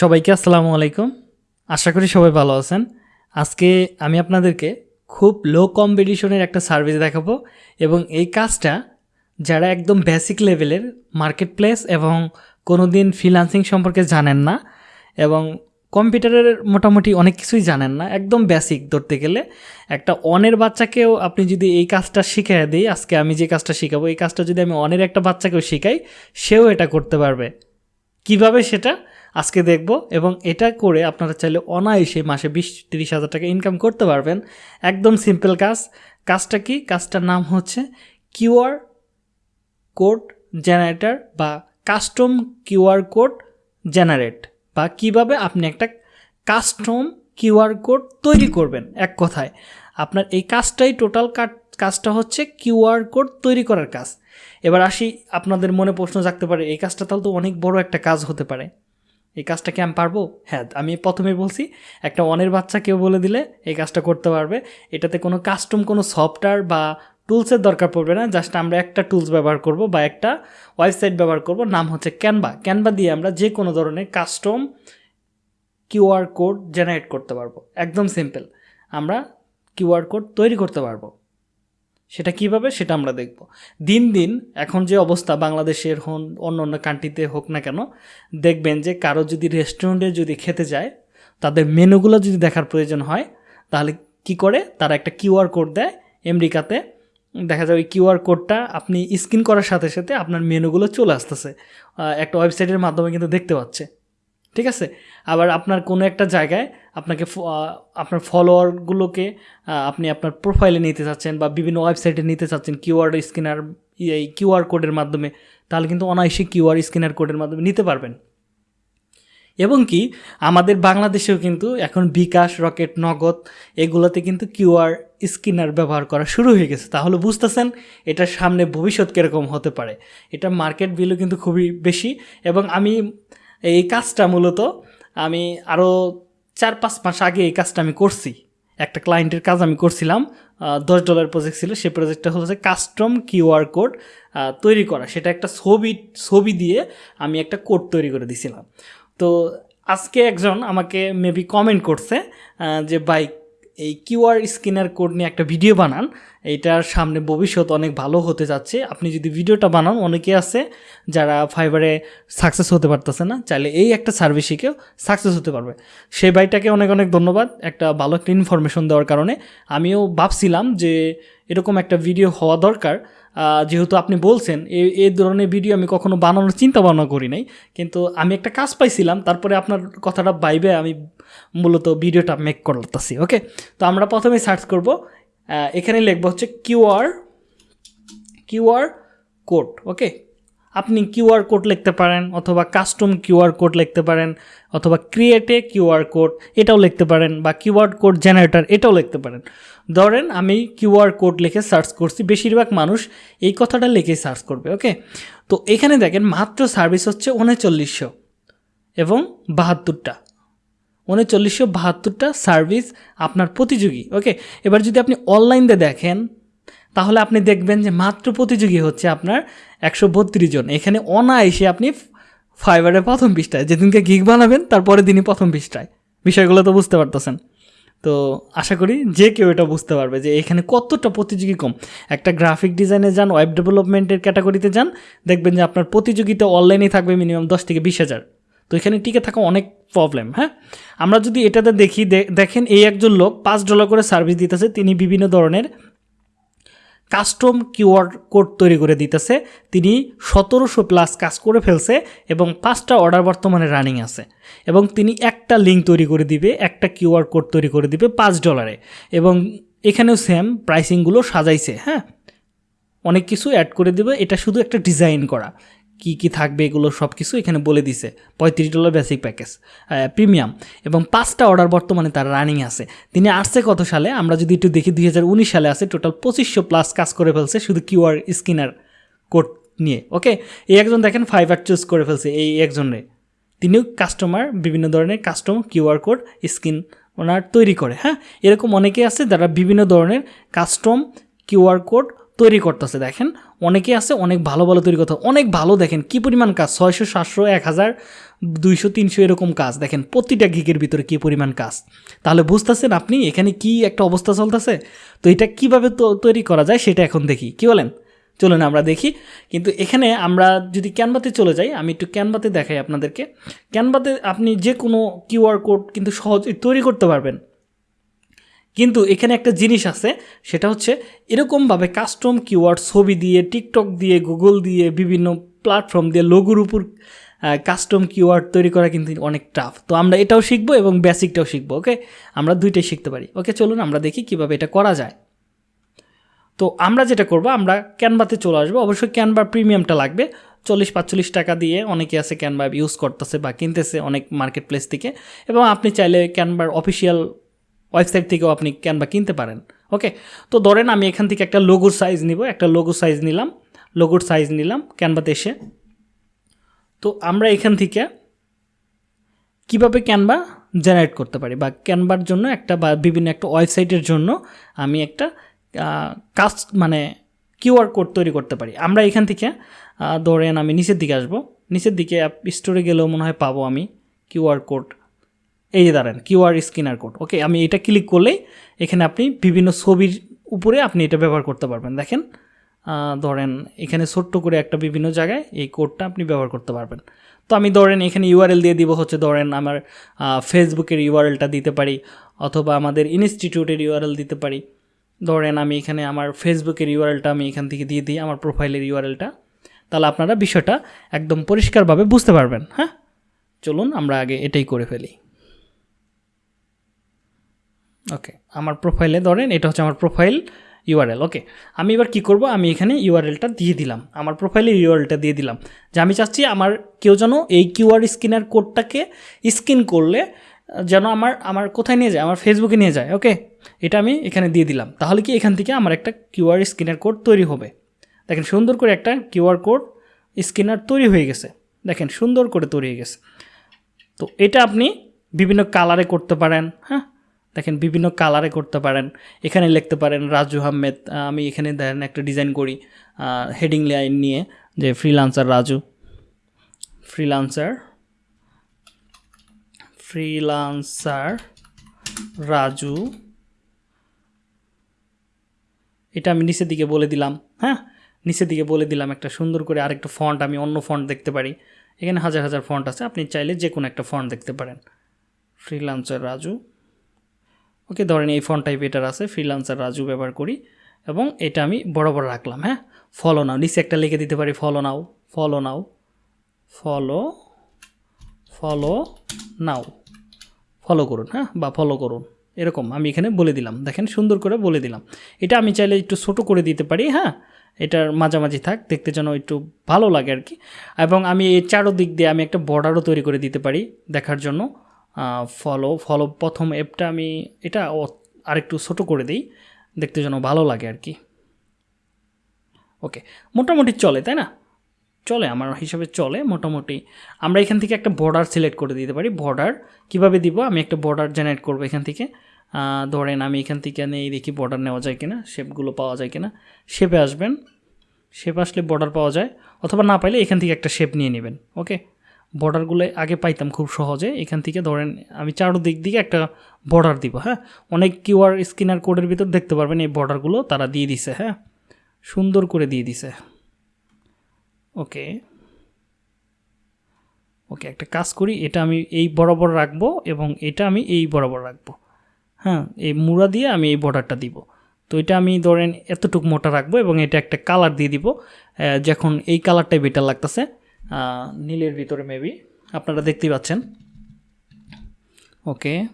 সবাইকে আসসালামু আলাইকুম। আশা করি সবাই ভালো আছেন। আজকে আমি আপনাদেরকে খুব লো কম্পিটিশনের একটা সার্ভিস দেখাবো এবং এই কাজটা যারা একদম বেসিক লেভেলের মার্কেট প্লেস এবং কোনো দিন ফ্রিলান্সিং সম্পর্কে জানেন না এবং কম্পিউটারের মোটামুটি অনেক কিছুই জানেন না, একদম বেসিক ধরতে গেলে। একটা অনের বাচ্চাকেও আপনি যদি এই কাজটা শিখিয়ে দিই, আজকে আমি যে কাজটা শেখাবো, এই কাজটা যদি আমি অনের একটা বাচ্চাকেও শেখাই, সেও এটা করতে পারবে। কীভাবে সেটা? আজকে দেখব এবং এটা করে আপনারা চাইলে অনায়াসে মাসে বিশ, তিরিশ হাজার টাকা ইনকাম করতে পারবেন। একদম সিম্পল কাজ। কাজটা কি? কাজটার নাম হচ্ছে কিউআর কোড জেনারেটর বা কাস্টম কিউআর কোড জেনারেট বা কীভাবে আপনি একটা কাস্টম কিউআর কোড তৈরি করবেন এক কথায়। আপনার এই কাজটাই টোটাল কাজটা হচ্ছে কিউআর কোড তৈরি করার কাজ। এবার আসি, আপনাদের মনে প্রশ্ন জাগতে পারে, এই কাজটা তাহলে তো অনেক বড় একটা কাজ হতে পারে। এই কাজটা কি আমি পারব? হ্যাঁ আমি প্রথমে বলছি, একটা অনের বাচ্চা কেউ বলে দিলে এই কাজটা করতে পারবে। এটাতে কোনো কাস্টম কোনো সফটওয়্যার বা টুলসের দরকার পড়বে না জাস্ট আমরা একটা টুলস ব্যবহার করব বা একটা ওয়েবসাইট ব্যবহার করব, নাম হচ্ছে ক্যানভা ক্যানভা দিয়ে আমরা যে কোনো ধরনের কাস্টম কিউআর কোড জেনারেট করতে পারব। একদম সিম্পল আমরা কিউআর কোড তৈরি করতে পারব। সেটা কীভাবে সেটা আমরা দেখব। দিন দিন এখন যে অবস্থা বাংলাদেশের হন অন্য অন্য কান্ট্রিতে হোক না কেন, দেখবেন যে কারও যদি রেস্টুরেন্টে যদি খেতে যায়, তাদের মেনুগুলো যদি দেখার প্রয়োজন হয়, তাহলে কি করে? তারা একটা কিউআর কোড দেয়। আমেরিকাতে দেখা ওই কিউআর কোডটা আপনি স্ক্যান করার সাথে সাথে আপনার মেনুগুলো চলে আসতেছে। একটা ওয়েবসাইটের মাধ্যমে কিন্তু দেখতে পাচ্ছে। ঠিক আছে? আবার আপনার কোনো একটা জায়গায় আপনাকে আপনার ফলোয়ারগুলোকে আপনি আপনার প্রোফাইলে নিতে চাচ্ছেন বা বিভিন্ন ওয়েবসাইটে নিতে চাচ্ছেন কিউআর স্ক্যানার এই কিউআর কোডের মাধ্যমে, তাহলে কিন্তু অনায়াসে কিউআর স্ক্যানার কোডের মাধ্যমে নিতে পারবেন। এবং কি, আমাদের বাংলাদেশেও কিন্তু এখন বিকাশ, রকেট, নগদ এগুলোতে কিন্তু কিউআর স্ক্যানার ব্যবহার করা শুরু হয়ে গেছে। তাহলে বুঝতেছেন এটার সামনে ভবিষ্যৎ কীরকম হতে পারে। এটা মার্কেট ভ্যালু কিন্তু খুবই বেশি এবং আমি এই কাজটা মূলত আমি আরও চার পাঁচ মাস আগে এই কাজটা আমি করছি। একটা ক্লায়েন্টের কাজ আমি করছিলাম দশ ডলার প্রজেক্ট ছিল সেই প্রজেক্টটা হচ্ছে কাস্টম কিউআর কোড তৈরি করা। সেটা একটা ছবি ছবি দিয়ে আমি একটা কোড তৈরি করে দিছিলাম। তো আজকে একজন আমাকে মেবি কমেন্ট করছে যে বাইক এই কিউআর স্ক্যানার কোড নিয়ে একটা ভিডিও বানান। এটার সামনে ভবিষ্যৎ অনেক ভালো হতে যাচ্ছে। আপনি যদি ভিডিওটা বানান, অনেকে আছে যারা ফাইবারে সাকসেস হতে পারতেছে না, চাইলে এই একটা সার্ভিস শিখেও সাকসেস হতে পারবে। সেই বাইটাকে অনেক অনেক ধন্যবাদ একটা ভালো একটা ইনফরমেশন দেওয়ার কারণে। আমিও ভাবছিলাম যে এরকম একটা ভিডিও হওয়া দরকার। যেহেতু আপনি বলছেন এই এই ধরনের ভিডিও আমি কখনো বানানোর চিন্তা ভাবনা করি নাই। কিন্তু আমি একটা কাজ পাইছিলাম, তারপরে আপনার কথাটা বাইবে আমি মূলত ভিডিওটা মেক করতেছি ওকে তো আমরা প্রথমে সার্চ করব। এখানে লিখব হচ্ছে কিউআর কিউআর কোড ওকে আপনি কিউআর কোড লিখতে পারেন, অথবা কাস্টম কিউআর কোড লিখতে পারেন, অথবা ক্রিয়েটে কিউআর কোড এটাও লিখতে পারেন, বা কিউআর কোড জেনারেটর এটাও লিখতে পারেন। ধরেন আমি কিউআর কোড লিখে সার্চ করছি, বেশিরভাগ মানুষ এই কথাটা লিখে সার্চ করবে, ওকে? তো এখানে দেখেন মাত্র সার্ভিস হচ্ছে উনচল্লিশশো এবং বাহাত্তরটা। উনচল্লিশশো বাহাত্তরটা সার্ভিস আপনার প্রতিযোগী, ওকে? এবার যদি আপনি অনলাইনে দেখেন তাহলে আপনি দেখবেন যে মাত্র প্রতিযোগী হচ্ছে আপনার একশো বত্রিশ জন। এখানে অনায়াসে আপনি ফাইবারের প্রথম পৃষ্ঠায়, যেদিনকে গিগ বানাবেন তারপরে দিনই প্রথম পৃষ্ঠায়। বিষয়গুলো তো বুঝতে পারতেছেন। তো আশা করি যে কেউ এটা বুঝতে পারবে যে এখানে কতটা প্রতিযোগী কম। একটা গ্রাফিক ডিজাইনে যান ওয়েব ডেভেলপমেন্টের ক্যাটাগরিতে যান, দেখবেন যে আপনার প্রতিযোগিতা অনলাইনেই থাকবে মিনিমাম দশ থেকে বিশ হাজার। তো এখানে টিকে থাকা অনেক প্রবলেম হ্যাঁ? আমরা যদি এটাতে দেখি দেখেন এই একজন লোক পাঁচ ডলার করে সার্ভিস দিতেছে, তিনি বিভিন্ন ধরনের কাস্টম কিওয়ার কোড তৈরি করে দিতেছে। তিনি সতেরোশো প্লাস কাজ করে ফেলছে এবং পাঁচটা অর্ডার বর্তমানে রানিং আছে। এবং তিনি একটা লিঙ্ক তৈরি করে দিবে, একটা কিউআর কোড তৈরি করে দিবে পাঁচ ডলারে। এবং এখানেও সেম প্রাইসিংগুলো সাজাইছে হ্যাঁ? অনেক কিছু অ্যাড করে দেবে। এটা শুধু একটা ডিজাইন করা। কি কি থাকবে এগুলো সব কিছু এখানে বলে দিছে। পঁয়ত্রিশ ডলার বেসিক প্যাকেজ প্রিমিয়াম এবং পাঁচটা অর্ডার বর্তমানে তার রানিং আছে। তিনি আসছে কত সালে? আমরা যদি একটু দেখি দুই হাজার উনিশ সালে আছে টোটাল পঁচিশশো প্লাস কাজ করে ফেলছে শুধু কিউআর স্ক্যানার কোড নিয়ে ওকে এই একজন দেখেন ফাইবার চুজ করে ফেলছে এই একজনে তিনিও কাস্টমার বিভিন্ন ধরনের কাস্টম কিউআর কোড স্ক্রিন ওনার তৈরি করে হ্যাঁ? এরকম অনেকে আছে যারা বিভিন্ন ধরনের কাস্টম কিউআর কোড তৈরি করতেছে, দেখেন। অনেকে আছে, অনেক ভালো ভালো তৈরি করতে অনেক ভালো দেখেন কি পরিমাণ কাজ। ছয়শো, সাতশো, এক হাজার, দুইশো, তিনশো এরকম কাজ। দেখেন প্রতিটা গিগের ভিতরে কী পরিমাণ কাজ। তাহলে বুঝতেছেন আপনি এখানে কি একটা অবস্থা চলতেছে? তো এটা কীভাবে তৈরি করা যায় সেটা এখন দেখি। কি বলেন? চলুন আমরা দেখি। কিন্তু এখানে আমরা যদি ক্যানভাতে চলে যাই, আমি একটু ক্যানভাতে দেখাই আপনাদেরকে। ক্যানভাতে আপনি যে কোনো কিউআর কোড কিন্তু সহজেই তৈরি করতে পারবেন। কিন্তু এখানে একটা জিনিস আছে, সেটা হচ্ছে এরকমভাবে কাস্টম কিওয়ার্ড ছবি দিয়ে টিকটক দিয়ে গুগল দিয়ে, বিভিন্ন প্ল্যাটফর্ম দিয়ে লোগোর উপর কাস্টম কিওয়ার্ড তৈরি করা কিন্তু অনেক টাফ তো আমরা এটাও শিখব এবং বেসিকটাও শিখব ওকে আমরা দুইটাই শিখতে পারি। ওকে চলুন আমরা দেখি কীভাবে এটা করা যায়। তো আমরা যেটা করব, আমরা ক্যানভাতে চলে আসব। অবশ্যই ক্যানভা প্রিমিয়ামটা লাগবে। চল্লিশ পাঁচচল্লিশ টাকা দিয়ে অনেকে আছে ক্যানভা ইউজ করতেছে বা কিনতেছে অনেক মার্কেট প্লেস থেকে। এবং আপনি চাইলে ক্যানভার অফিসিয়াল ওয়েবসাইট থেকেও আপনি ক্যানভা কিনতে পারেন। ওকে তো ধরেন আমি এখান থেকে একটা লোগোর সাইজ নিব, একটা লোগোর সাইজ নিলাম লোগোর সাইজ নিলাম ক্যানভাতে এসে। তো আমরা এখান থেকে কীভাবে ক্যানভা জেনারেট করতে পারি বা ক্যানভার জন্য একটা বা বিভিন্ন একটা ওয়েবসাইটের জন্য আমি একটা কাজ মানে কিউআর কোড তৈরি করতে পারি। আমরা এখান থেকে ধরেন আমি নিচের দিকে আসব। নিচের দিকে স্টোরে গেলেও মনে হয় পাবো আমি কিউআর কোড এই যে দাঁড়ান, কিউআর স্ক্যানার কোড, ওকে? আমি এটা ক্লিক করলেই এখানে আপনি বিভিন্ন ছবির উপরে আপনি এটা ব্যবহার করতে পারবেন। দেখেন ধরেন এখানে ছোট্ট করে একটা বিভিন্ন জায়গায় এই কোডটা আপনি ব্যবহার করতে পারবেন। তো আমি ধরেন এখানে ইউআরএল দিয়ে দিব, হচ্ছে ধরেন আমার ফেসবুকের ইউআরএলটা দিতে পারি, অথবা আমাদের ইনস্টিটিউটের ইউআরএল দিতে পারি। ধরেন আমি এখানে আমার ফেসবুকের ইউআরএলটা আমি এখান থেকে দিয়ে দিই, আমার প্রোফাইলের ইউআরএলটা। তাহলে আপনারা বিষয়টা একদম পরিষ্কারভাবে বুঝতে পারবেন হ্যাঁ? চলুন আমরা আগে এটাই করে ফেলি। ওকে আমার প্রোফাইলে ধরেন এটা হচ্ছে আমার প্রোফাইল ইউআরএল ওকে আমি এবার কি করব? আমি এখানে ইউআরএলটা দিয়ে দিলাম। আমার প্রোফাইলে ইউআরএলটা দিয়ে দিলাম। যে আমি চাচ্ছি আমার কেউ যেন এই কিউআর স্ক্যানার কোডটাকে স্ক্যান করলে যেন আমার আমার কোথায় নিয়ে যায়? আমার ফেসবুকে নিয়ে যায় ওকে এটা আমি এখানে দিয়ে দিলাম। তাহলে কি এখান থেকে আমার একটা কিউআর স্ক্যানার কোড তৈরি হবে? দেখেন সুন্দর করে একটা কিউআর কোড স্ক্যানার তৈরি হয়ে গেছে। দেখেন সুন্দর করে তৈরি হয়ে গেছে। তো এটা আপনি বিভিন্ন কালারে করতে পারেন হ্যাঁ? দেখেন বিভিন্ন কালারে করতে পারেন। এখানে লিখতে পারেন, রাজু আহমেদ আমি এখানে দেখেন একটা ডিজাইন করি হেডিং লাইন নিয়ে, যে freelancer Raju. Freelancer freelancer Raju. এটা আমি নিচের দিকে বলে দিলাম হ্যাঁ? নিচের দিকে বলে দিলাম একটা সুন্দর করে আরেকটা ফন্ট আমি অন্য ফন্ট দেখতে পারি। এখানে হাজার হাজার ফন্ট আছে, আপনি চাইলে যে কোনো একটা ফন্ট দেখতে পারেন। ফ্রিলান্সার রাজু। ওকে ধরেন এই ফন্ট টাইপ এটার আছে ফ্রিলান্সার রাজু ব্যবহার করি, এবং এটা আমি বড় বড় রাখলাম হ্যাঁ? ফলো নাও নিচে একটা লিখে দিতে পারি follow now follow now follow follow now follow করুন হ্যাঁ? বা ফলো করুন, এরকম আমি এখানে বলে দিলাম, দেখেন সুন্দর করে বলে দিলাম। এটা আমি চাইলে একটু ছোটো করে দিতে পারি হ্যাঁ? এটার মাঝামাঝি থাক, দেখতে যেন একটু ভালো লাগে আর কি। এবং আমি এই চারোদিক দিয়ে আমি একটা বর্ডারও তৈরি করে দিতে পারি দেখার জন্য। ফলো ফলো প্রথম অ্যাপটা আমি এটা আরেকটু ছোটো করে দিই, দেখতে যেন ভালো লাগে আর কি। ওকে মোটামুটি চলে, তাই না? চলে, আমার হিসাবে চলে, মোটামুটি। আমরা এখান থেকে একটা বর্ডার সিলেক্ট করে দিতে পারি। বর্ডার কীভাবে দিব? আমি একটা বর্ডার জেনারেট করব এখান থেকে। ধরেন আমি এখান থেকে নেই দেখি বর্ডার নেওয়া যায় কিনা শেপগুলো পাওয়া যায় কিনা। শেপে আসবেন। শেপ আসলে বর্ডার পাওয়া যায়। অথবা না পাইলে এখান থেকে একটা শেপ নিয়ে নেবেন। ওকে বর্ডারগুলো আগে পাইতাম খুব সহজে। এখান থেকে ধরেন আমি চারোদিক দিকে একটা বর্ডার দিব হ্যাঁ? অনেক কিউআর স্ক্যানার কোডের ভিতর দেখতে পারবেন এই বর্ডারগুলো তারা দিয়ে দিছে হ্যাঁ? সুন্দর করে দিয়ে দিছে। ওকে ওকে একটা কাজ করি, এটা আমি এই বরাবর রাখব এবং এটা আমি এই বরাবর রাখব হ্যাঁ? এই মুড়া দিয়ে আমি এই বর্ডারটা দিব। তো এটা আমি ধরেন এতটুকু মোটা রাখব এবং এটা একটা কালার দিয়ে দিব যখন এই কালারটাই বেটার লাগতেছে। নীলের ভিতরে মেবি আপনারা দেখতেই পাচ্ছেন। ওকে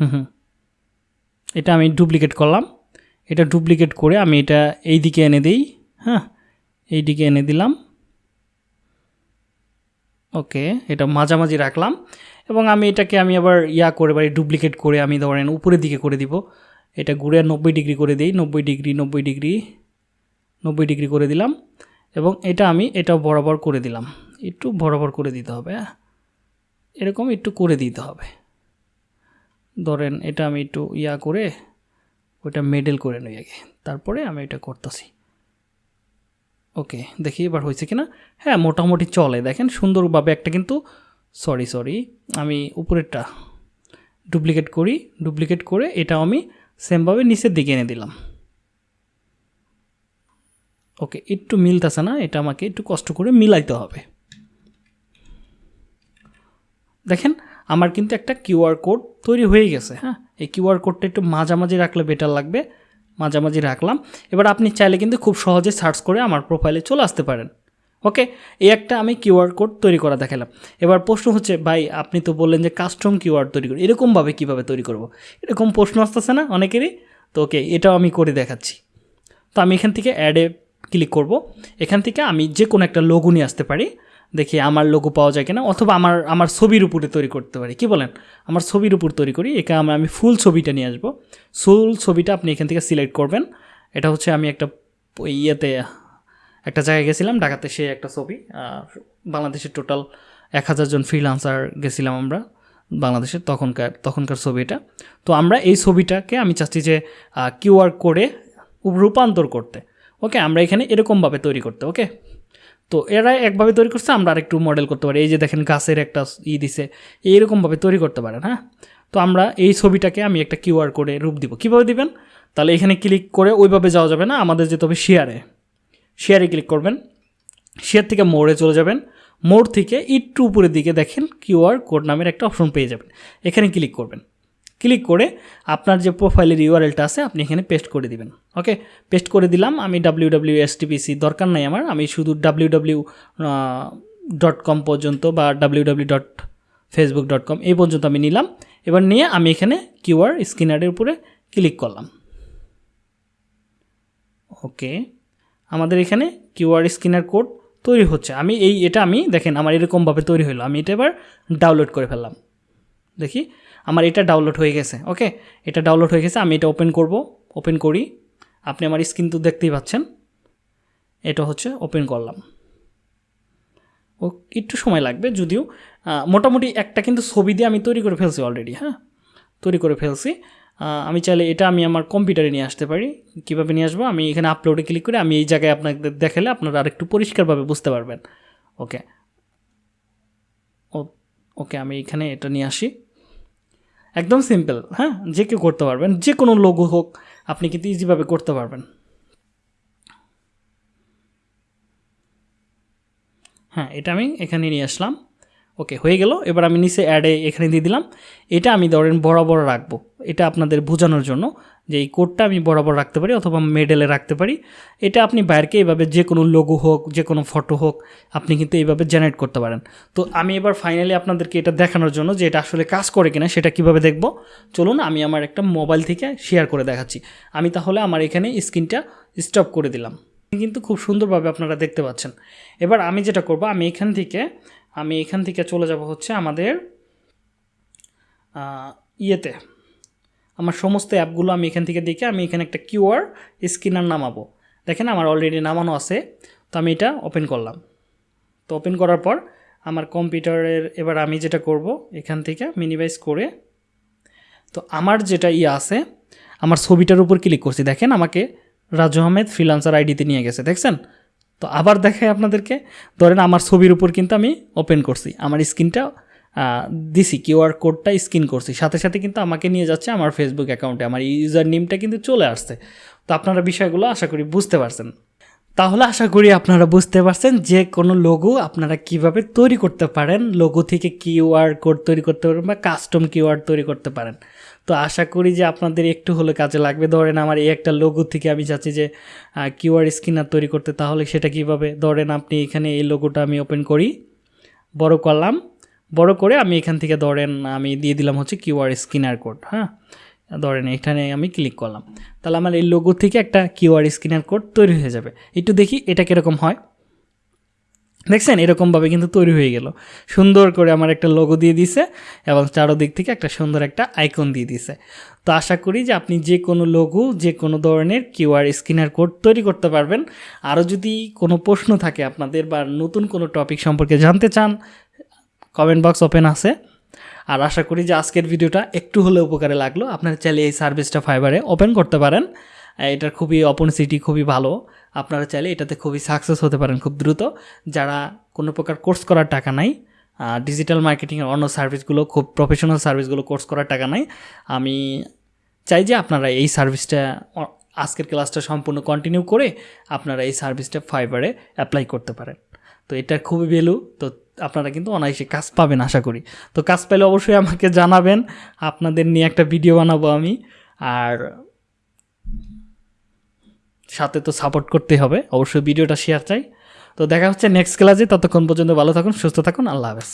হুম হুম। এটা আমি ডুপ্লিকেট করলাম। এটা ডুপ্লিকেট করে আমি এটা এই দিকে এনে দিই। হ্যাঁ এই দিকে এনে দিলাম। ওকে এটা মাঝামাঝি রাখলাম। এবং আমি এটাকে আমি আবার ইয়া করে বাড়ি ডুপ্লিকেট করে আমি ধরেন উপরের দিকে করে দিব। এটা ঘুরে নব্বই ডিগ্রি করে দিই। নব্বই ডিগ্রি নব্বই ডিগ্রি। নব্বই ডিগ্রি করে দিলাম এবং এটা আমি এটা বরাবর করে দিলাম। একটু বরাবর করে দিতে হবে হ্যাঁ? এরকম একটু করে দিতে হবে। ধরেন এটা আমি একটু ইয়া করে ওটা মেডেল করে নিই আগে, তারপরে আমি এটা করতেছি। ওকে, দেখি এবার হয়েছে কি না হ্যাঁ মোটামুটি চলে। দেখেন সুন্দরভাবে একটা কিন্তু সরি সরি আমি উপরেরটা ডুপ্লিকেট করি ডুপ্লিকেট করে এটা আমি সেমভাবে নিচের দিকে এনে দিলাম। ওকে, একটু মিলতেছে না, এটা আমাকে একটু কষ্ট করে মিলাইতে হবে। দেখেন, আমার কিন্তু একটা কিউআর কোড তৈরি হয়ে গেছে হ্যাঁ? এই কিউআর কোডটা একটু মাঝামাঝি রাখলে বেটার লাগবে, মাঝামাঝি রাখলাম। এবার আপনি চাইলে কিন্তু খুব সহজে সার্চ করে আমার প্রোফাইলে চলে আসতে পারেন। ওকে, এই একটা আমি কিউআর কোড তৈরি করা দেখালাম। এবার প্রশ্ন হচ্ছে, ভাই, আপনি তো বললেন যে কাস্টম কিউআর তৈরি করি, এরকমভাবে কীভাবে তৈরি করব? এরকম প্রশ্ন আসতেছে না অনেকেরই? তো ওকে, এটাও আমি করে দেখাচ্ছি। তো আমি এখান থেকে অ্যাডে ক্লিক করব। এখান থেকে আমি যে কোনো একটা লোগো নিয়ে আসতে পারি। দেখি আমার লোগো পাওয়া যায় কিনা, অথবা আমার আমার ছবির উপরে তৈরি করতে পারি। কি বলেন? আমার ছবির উপর তৈরি করি। একে আমরা আমি ফুল ছবিটা নিয়ে আসব। ফুল ছবিটা আপনি এখান থেকে সিলেক্ট করবেন। এটা হচ্ছে আমি একটা ইয়েতে, একটা জায়গায় গেছিলাম, ঢাকাতে সে একটা ছবি। বাংলাদেশের টোটাল এক হাজার জন ফ্রিলান্সার গেছিলাম আমরা বাংলাদেশের তখনকার তখনকার ছবি এটা। তো আমরা এই ছবিটাকে আমি চাচ্ছি যে কিউআর কোডে রূপান্তর করতে। ওকে আমরা এখানে এরকমভাবে তৈরি করতে ওকে তো এরা একভাবে তৈরি করছে, আমরা আরেকটু মডেল করতে পারি। এই যে দেখেন, গাছের একটা ই দিছে, এইরকমভাবে তৈরি করতে পারেন হ্যাঁ? তো আমরা এই ছবিটাকে আমি একটা কিউআর কোডে রূপ দিব। কীভাবে দিবেন? তাহলে এখানে ক্লিক করে ওইভাবে যাওয়া যাবে না, আমাদের যেতে হবে শেয়ারে শেয়ারে ক্লিক করবেন। শেয়ার থেকে মোড়ে চলে যাবেন। মোড় থেকে একটু উপরের দিকে দেখেন কিউআর কোড নামের একটা অপশন পেয়ে যাবেন। এখানে ক্লিক করবেন। ক্লিক করে আপনার যে প্রোফাইলের ইউআরএলটা আছে, আপনি এখানে পেস্ট করে দিবেন। ওকে পেস্ট করে দিলাম, আমি ডাব্লিউ ডাব্লিউ এসটিপিসি দরকার নাই আমার, আমি শুধু ডাব্লিউ ডাব্লিউ ডট কম পর্যন্ত বা W W dot Facebook dot com এই পর্যন্ত আমি নিলাম। এবার নিয়ে আমি এখানে কিউআর স্ক্যানারের উপরে ক্লিক করলাম। ওকে আমাদের এখানে কিউআর স্ক্যানার কোড তৈরি হচ্ছে। আমি এই, এটা আমি, দেখেন, আমার এরকমভাবে তৈরি হলো। আমি এটা এবার ডাউনলোড করে ফেললাম। দেখি? আমার এটা ডাউনলোড হয়ে গেছে ওকে এটা ডাউনলোড হয়ে গেছে, আমি এটা ওপেন করব ওপেন করি। আপনি আমার স্ক্রিন তো দেখতেই পাচ্ছেন। এটা হচ্ছে ওপেন করলাম। ও, একটু সময় লাগবে যদিও মোটামুটি একটা কিন্তু ছবি দিয়ে আমি তৈরি করে ফেলছি অলরেডি হ্যাঁ? তৈরি করে ফেলছি। আমি চাইলে এটা আমি আমার কম্পিউটারে নিয়ে আসতে পারি। কীভাবে নিয়ে আসব? আমি এখানে আপলোডে ক্লিক করে আমি এই জায়গায় আপনাদের দেখালে আপনারা আরেকটু পরিষ্কারভাবে বুঝতে পারবেন। ওকে ওকে আমি এখানে এটা নিয়ে আসি। একদম সিম্পল হ্যাঁ? যে কেউ করতে পারবেন, যে কোনো লোগো হোক, আপনি কিন্তু ইজিভাবে করতে পারবেন। হ্যাঁ এটা আমি এখানে নিয়ে আসলাম। ওকে, হয়ে গেল। এবার আমি নিচে অ্যাডে এখানে দিয়ে দিলাম। এটা আমি ধরেন বরাবর রাখব। এটা আপনাদের বোঝানোর জন্য। যে এই কোডটা আমি বরাবর রাখতে পারি অথবা মেডেলে রাখতে পারি, এটা আপনি বাইরকে এইভাবে যে কোনো লোগো হোক, যে কোনো ফটো হোক, আপনি কিন্তু এইভাবে জেনারেট করতে পারেন। তো আমি এবার ফাইনালি আপনাদেরকে এটা দেখানোর জন্য যে এটা আসলে কাজ করে কিনা, সেটা কীভাবে দেখব। চলুন আমি আমার একটা মোবাইল থেকে শেয়ার করে দেখাচ্ছি। আমি তাহলে আমার এখানে স্ক্রিনটা স্টপ করে দিলাম। কিন্তু খুব সুন্দরভাবে আপনারা দেখতে পাচ্ছেন। এবার আমি যেটা করব, আমি এখান থেকে, আমি এখান থেকে চলে যাব হচ্ছে আমাদের ইয়েতে। আমার সমস্ত অ্যাপগুলো আমি এখান থেকে দেখে আমি এখানে একটা কিউআর স্ক্যানার নামাবো। দেখেন আমার অলরেডি নামানো আছে, তো আমি এটা ওপেন করলাম। তো ওপেন করার পর আমার কম্পিউটারের এবার আমি যেটা করব, এখান থেকে মিনিমাইজ করে, তো আমার যেটা ইয়ে আছে, আমার ছবিটার উপর ক্লিক করছি। দেখেন আমাকে রাজু আহমেদ ফ্রিলান্সার আইডিতে নিয়ে গেছে, দেখছেন? তো আবার দেখাই আপনাদেরকে। ধরেন আমার ছবির উপর কিন্তু আমি ওপেন করছি, আমার স্ক্রিনটা দিছি কিউআর কোডটা স্ক্রিন করছি। সাথে সাথে কিন্তু আমাকে নিয়ে যাচ্ছে আমার ফেসবুক অ্যাকাউন্টে আমার ইউজার নেমটা কিন্তু চলে আসছে। তো আপনারা বিষয়গুলো আশা করি বুঝতে পারছেন। তাহলে আশা করি আপনারা বুঝতে পারছেন যে কোনো লোগো আপনারা কীভাবে তৈরি করতে পারেন লোগো থেকে কিউআর কোড তৈরি করতে পারেন বা কাস্টম কিউআর তৈরি করতে পারেন। তো আশা করি যে আপনাদের একটু হলে কাজে লাগবে। ধরেন আমার এই একটা লোগো থেকে আমি চাচ্ছি যে কিউআর স্ক্যানার তৈরি করতে, তাহলে সেটা কীভাবে? ধরেন আপনি এখানে এই লোগোটা আমি ওপেন করি। বড় করলাম। বড় করে আমি এখান থেকে ধরেন আমি দিয়ে দিলাম হচ্ছে কিউআর স্ক্যানার কোড হ্যাঁ? ধরেন এখানে আমি ক্লিক করলাম। তাহলে আমার এই লোগো থেকে একটা কিউআর স্ক্যানার কোড তৈরি হয়ে যাবে। একটু দেখি এটা কীরকম হয়। দেখছেন? এরকমভাবে কিন্তু তৈরি হয়ে গেল। সুন্দর করে আমার একটা লোগো দিয়ে দিছে এবং চারোদিক থেকে একটা সুন্দর একটা আইকন দিয়ে দিছে। তো আশা করি যে আপনি যে কোনো লোগো যে কোনো ধরনের কিউআর স্ক্যানার কোড তৈরি করতে পারবেন। আরও যদি কোনো প্রশ্ন থাকে আপনাদের বা নতুন কোনো টপিক সম্পর্কে জানতে চান কমেন্ট বক্স ওপেন আছে। আর আশা করি যে আজকের ভিডিওটা একটু হলেও উপকারে লাগল। আপনারা চাইলে এই সার্ভিসটা ফাইবারে ওপেন করতে পারেন। এটার খুবই অপরচুনিটি খুবই ভালো। আপনারা চাইলে এটাতে খুবই সাকসেস হতে পারেন খুব দ্রুত। যারা কোনো প্রকার কোর্স করার টাকা নাই ডিজিটাল মার্কেটিংয়ের অন্য সার্ভিসগুলো খুব প্রফেশনাল সার্ভিসগুলো কোর্স করার টাকা নাই, আমি চাই যে আপনারা এই সার্ভিসটা আজকের ক্লাসটা সম্পূর্ণ কন্টিনিউ করে আপনারা এই সার্ভিসটা ফাইবারে অ্যাপ্লাই করতে পারেন। তো এটা খুবই ভ্যালু তো আপনারা কিন্তু অনায়াসে কাজ পাবেন আশা করি। তো কাজ পেলে অবশ্যই আমাকে জানাবেন, আপনাদের নিয়ে একটা ভিডিও বানাবো আমি, আর সাথে তো সাপোর্ট করতে হবে, অবশ্যই ভিডিওটা শেয়ার চাই। তো দেখা হচ্ছে নেক্সট ক্লাসে ততক্ষণ পর্যন্ত ভালো থাকুন, সুস্থ থাকুন, আল্লাহ হাফেজ।